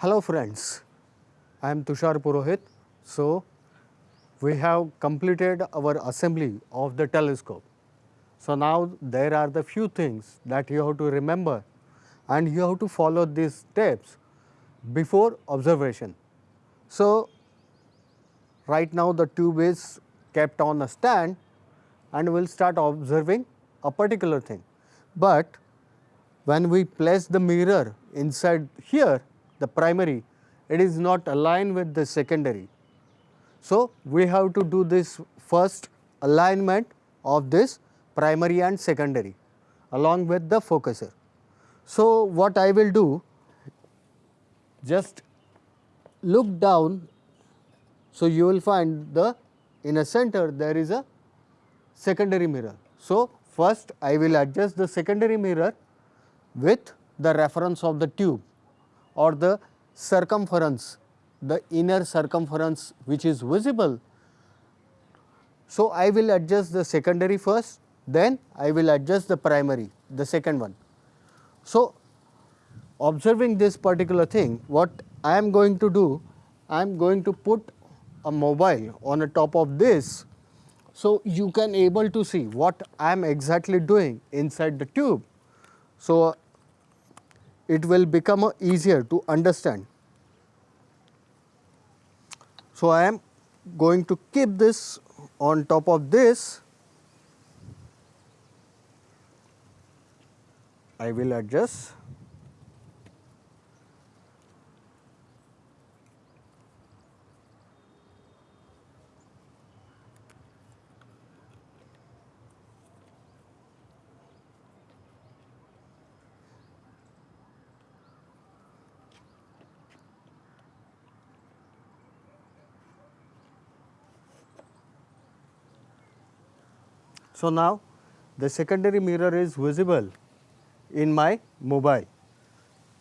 Hello friends, I am Tushar Purohit. So, we have completed our assembly of the telescope. So, now there are the few things that you have to remember and you have to follow these steps before observation. So, right now the tube is kept on a stand and we will start observing a particular thing. But when we place the mirror inside here the primary it is not aligned with the secondary. So, we have to do this first alignment of this primary and secondary along with the focuser. So, what I will do just look down. So, you will find the in a center there is a secondary mirror. So, first I will adjust the secondary mirror with the reference of the tube or the circumference, the inner circumference which is visible. So, I will adjust the secondary first, then I will adjust the primary, the second one. So, observing this particular thing, what I am going to do, I am going to put a mobile on the top of this. So, you can able to see what I am exactly doing inside the tube. So, it will become easier to understand. So, I am going to keep this on top of this I will adjust. So, now the secondary mirror is visible in my mobile.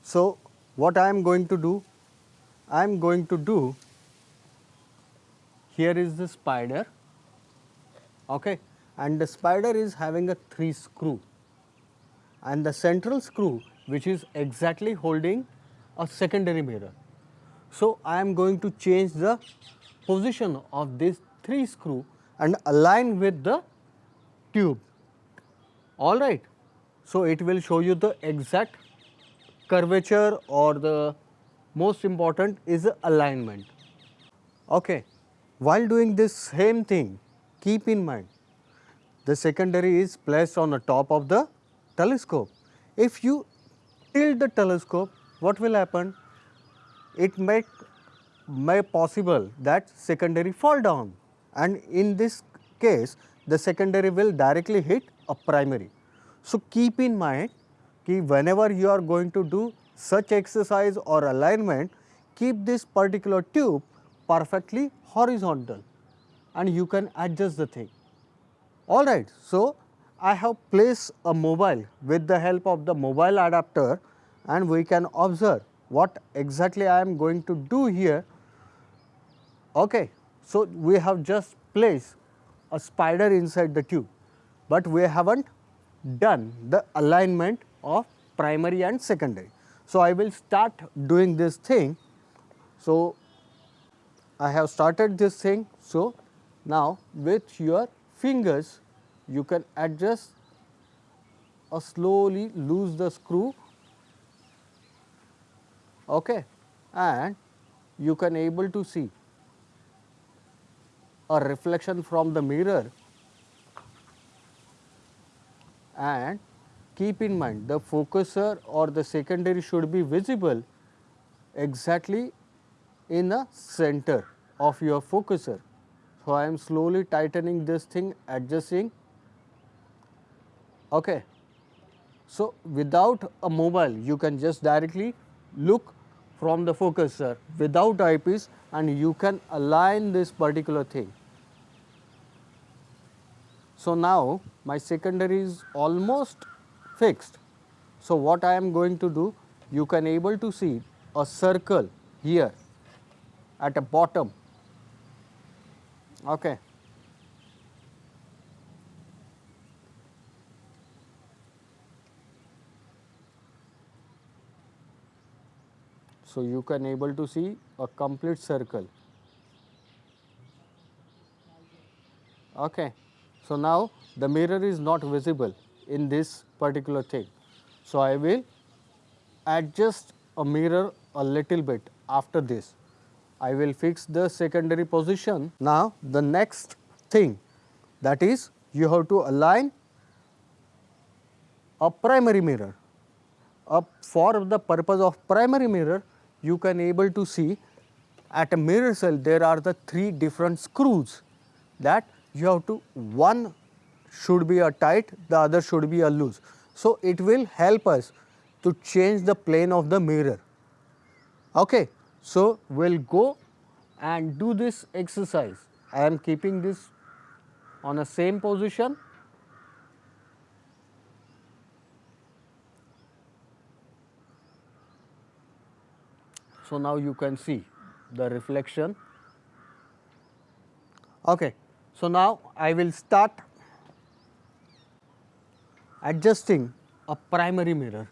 So, what I am going to do? I am going to do here is the spider okay, and the spider is having a 3 screw and the central screw which is exactly holding a secondary mirror. So, I am going to change the position of this 3 screw and align with the tube alright. So, it will show you the exact curvature or the most important is the alignment. Okay. While doing this same thing, keep in mind the secondary is placed on the top of the telescope. If you tilt the telescope, what will happen? It may, may possible that secondary fall down and in this case the secondary will directly hit a primary. So, keep in mind कि whenever you are going to do such exercise or alignment, keep this particular tube perfectly horizontal and you can adjust the thing. Alright, so I have placed a mobile with the help of the mobile adapter and we can observe what exactly I am going to do here. Okay. So, we have just placed a spider inside the tube, but we have not done the alignment of primary and secondary. So, I will start doing this thing. So, I have started this thing. So, now with your fingers you can adjust or slowly loose the screw okay, and you can able to see a reflection from the mirror and keep in mind the focuser or the secondary should be visible exactly in the center of your focuser. So, I am slowly tightening this thing adjusting. Okay. So, without a mobile you can just directly look from the focuser without eyepiece and you can align this particular thing. So, now my secondary is almost fixed. So, what I am going to do you can able to see a circle here at the bottom. Okay. So, you can able to see a complete circle. Okay. So, now the mirror is not visible in this particular thing. So, I will adjust a mirror a little bit after this. I will fix the secondary position. Now, the next thing that is you have to align a primary mirror. Uh, for the purpose of primary mirror, you can able to see at a mirror cell there are the three different screws that you have to one should be a tight, the other should be a loose. So, it will help us to change the plane of the mirror. Okay. So, we will go and do this exercise. I am keeping this on a same position. So, now you can see the reflection. Okay. So, now I will start adjusting a primary mirror.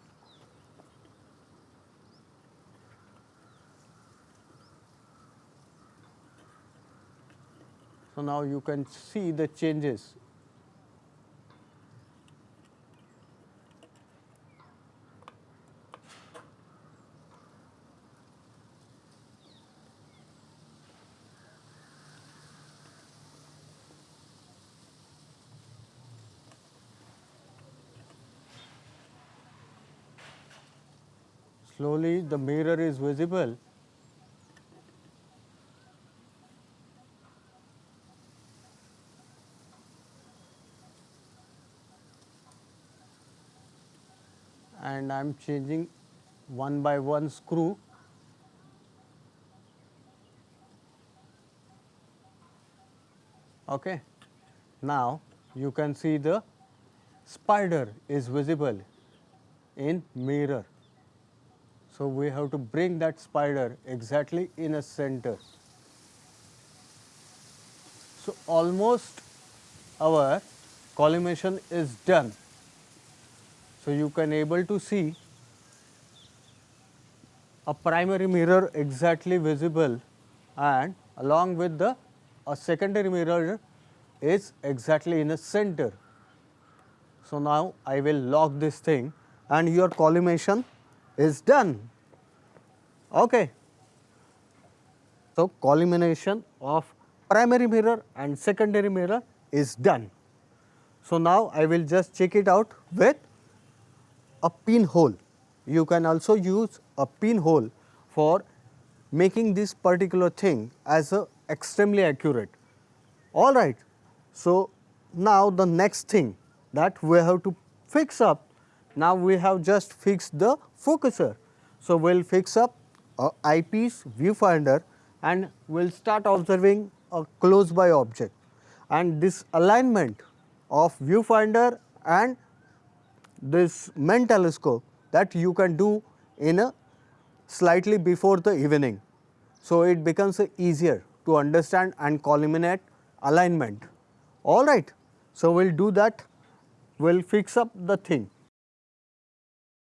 So, now you can see the changes. Slowly the mirror is visible and I am changing one by one screw. Okay. Now, you can see the spider is visible in mirror. So, we have to bring that spider exactly in a center. So, almost our collimation is done. So, you can able to see a primary mirror exactly visible and along with the a secondary mirror is exactly in the center. So, now I will lock this thing and your collimation is done. Okay. So, collimation of primary mirror and secondary mirror is done. So, now I will just check it out with a pinhole. You can also use a pinhole for making this particular thing as a extremely accurate. All right. So, now the next thing that we have to fix up, now we have just fixed the focuser. So, we will fix up a eyepiece viewfinder and we will start observing a close by object and this alignment of viewfinder and this main telescope that you can do in a slightly before the evening. So, it becomes easier to understand and collimate alignment. All right. So, we will do that, we will fix up the thing.